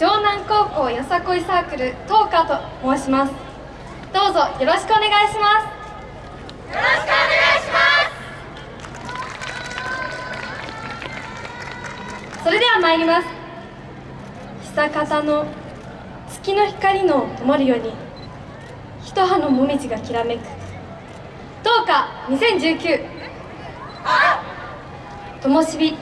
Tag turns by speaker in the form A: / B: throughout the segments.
A: 湘南高校よさこいサークルトーカーと申します。どうぞよろしくお願いします。
B: よろしくお願いし
A: ます。それでは参ります。久方の月の光の灯るように一葉のもみじがきらめく。どうか2019ともしび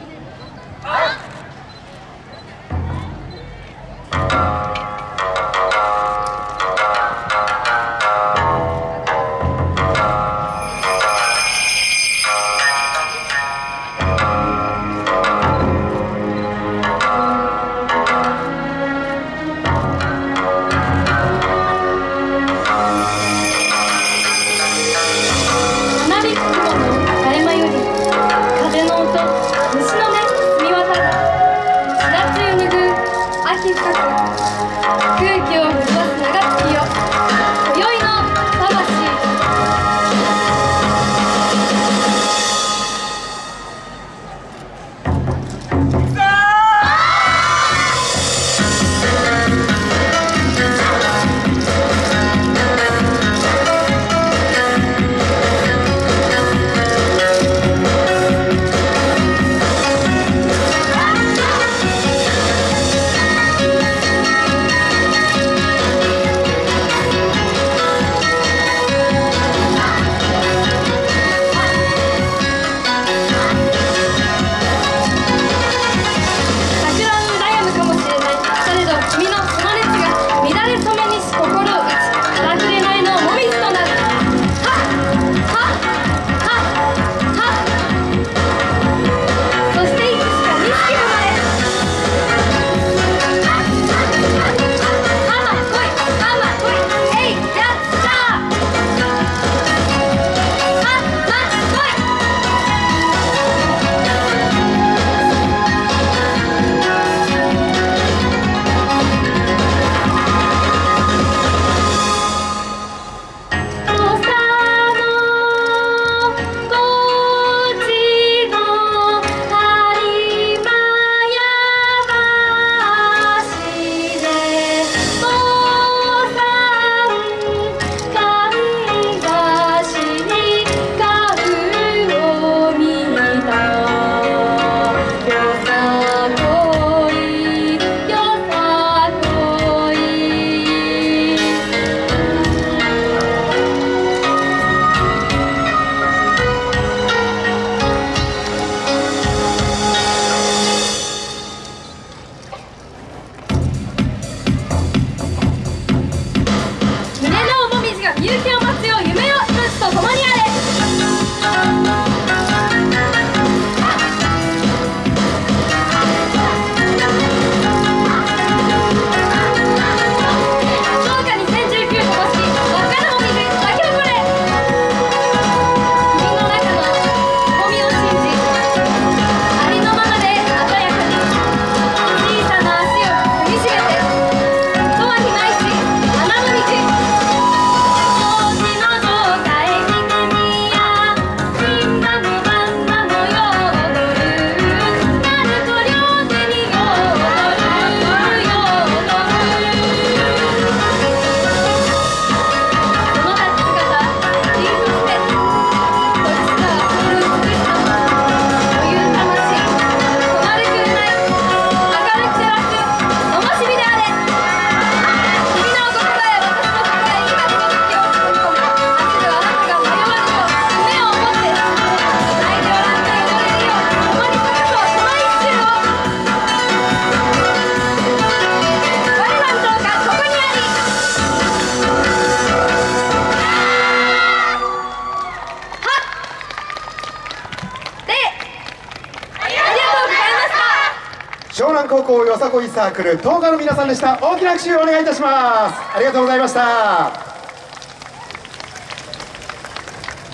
C: 湘南高校よさこいサークル東華の皆さんでした。大きな拍手をお願いいたします。ありがとうございました。